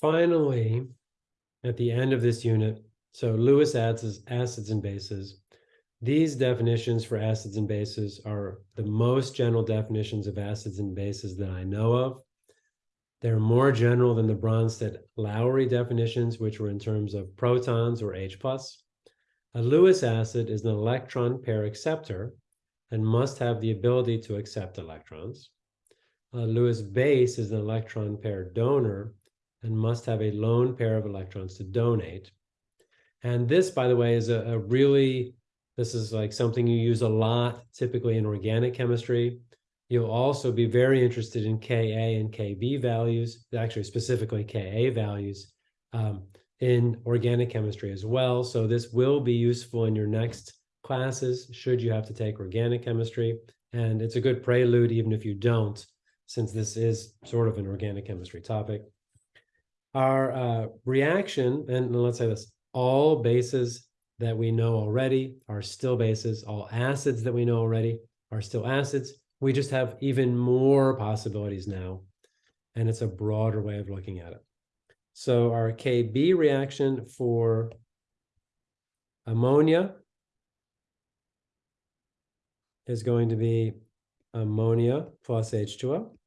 finally, at the end of this unit, so Lewis acids, acids and bases. These definitions for acids and bases are the most general definitions of acids and bases that I know of. They're more general than the Bronsted-Lowry definitions, which were in terms of protons or H+. A Lewis acid is an electron pair acceptor and must have the ability to accept electrons. A Lewis base is an electron pair donor and must have a lone pair of electrons to donate. And this, by the way, is a, a really, this is like something you use a lot, typically in organic chemistry. You'll also be very interested in Ka and Kb values, actually specifically Ka values um, in organic chemistry as well. So this will be useful in your next classes, should you have to take organic chemistry. And it's a good prelude, even if you don't, since this is sort of an organic chemistry topic. Our uh, reaction, and let's say this, all bases that we know already are still bases. All acids that we know already are still acids. We just have even more possibilities now, and it's a broader way of looking at it. So our KB reaction for ammonia is going to be ammonia plus H2O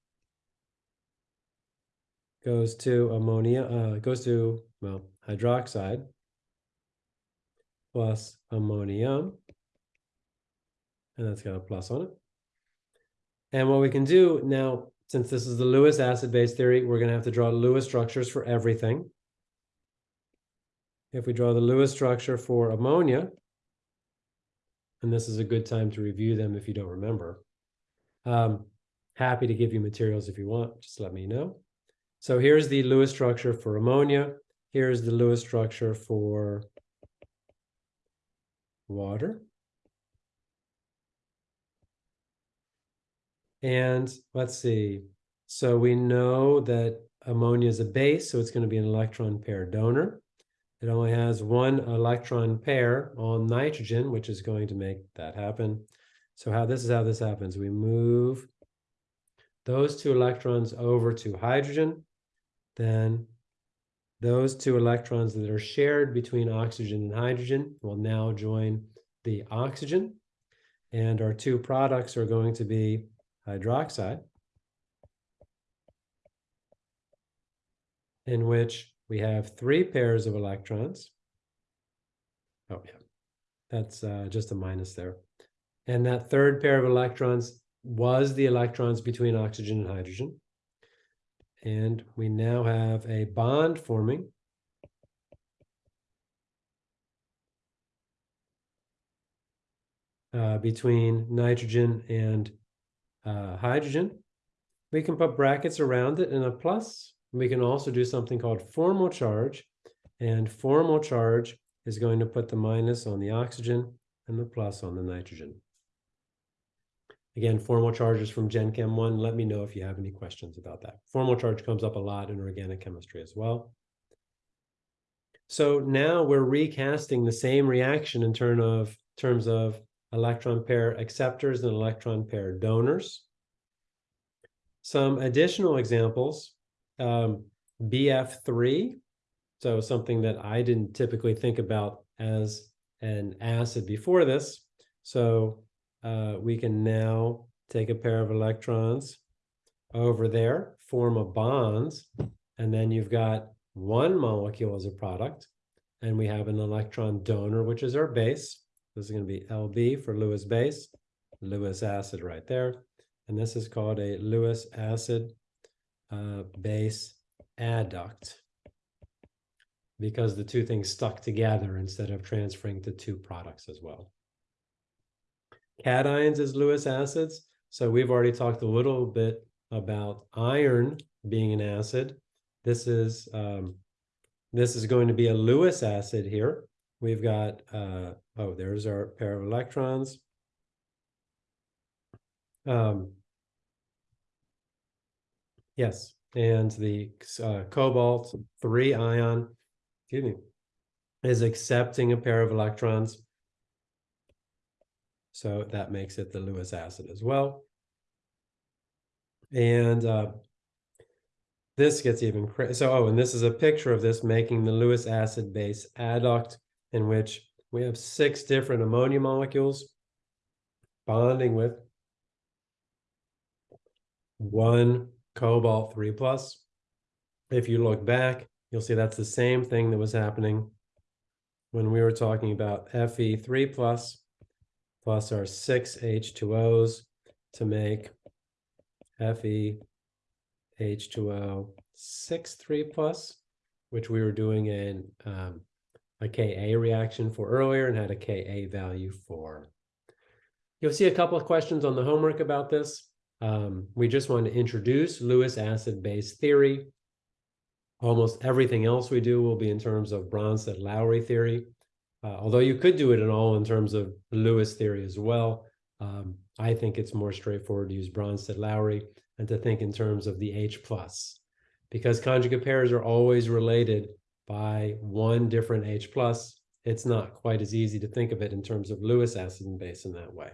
goes to ammonia, uh, goes to, well, hydroxide plus ammonium. And that's got a plus on it. And what we can do now, since this is the Lewis acid-base theory, we're going to have to draw Lewis structures for everything. If we draw the Lewis structure for ammonia, and this is a good time to review them if you don't remember. Um, happy to give you materials if you want, just let me know. So here's the Lewis structure for ammonia. Here's the Lewis structure for water. And let's see. So we know that ammonia is a base, so it's going to be an electron pair donor. It only has one electron pair on nitrogen, which is going to make that happen. So how this is how this happens. We move those two electrons over to hydrogen then those two electrons that are shared between oxygen and hydrogen will now join the oxygen. And our two products are going to be hydroxide, in which we have three pairs of electrons. Oh, yeah, that's uh, just a minus there. And that third pair of electrons was the electrons between oxygen and hydrogen. And we now have a bond forming. Uh, between nitrogen and uh, hydrogen. We can put brackets around it and a plus. We can also do something called formal charge. And formal charge is going to put the minus on the oxygen and the plus on the nitrogen. Again, formal charges from Gen Chem 1. Let me know if you have any questions about that. Formal charge comes up a lot in organic chemistry as well. So now we're recasting the same reaction in terms of, terms of electron pair acceptors and electron pair donors. Some additional examples, um, BF3, so something that I didn't typically think about as an acid before this. So uh, we can now take a pair of electrons over there, form a bonds, and then you've got one molecule as a product, and we have an electron donor, which is our base. This is going to be Lb for Lewis base, Lewis acid right there. And this is called a Lewis acid uh, base adduct because the two things stuck together instead of transferring to two products as well cations as Lewis acids. So we've already talked a little bit about iron being an acid. This is um, this is going to be a Lewis acid here. We've got, uh, oh, there's our pair of electrons. Um, yes, and the uh, cobalt 3 ion, excuse me, is accepting a pair of electrons so that makes it the Lewis acid as well. And uh, this gets even cra- so. Oh, and this is a picture of this making the Lewis acid base adduct, in which we have six different ammonia molecules bonding with one cobalt three plus. If you look back, you'll see that's the same thing that was happening when we were talking about Fe three plus plus our six H2Os to make Fe H2O six three plus, which we were doing in um, a Ka reaction for earlier and had a Ka value for. You'll see a couple of questions on the homework about this. Um, we just want to introduce Lewis acid base theory. Almost everything else we do will be in terms of Bronsted-Lowry theory. Uh, although you could do it in all in terms of Lewis theory as well. Um, I think it's more straightforward to use Bronsted-Lowry and to think in terms of the H plus, because conjugate pairs are always related by one different H plus. It's not quite as easy to think of it in terms of Lewis acid and base in that way.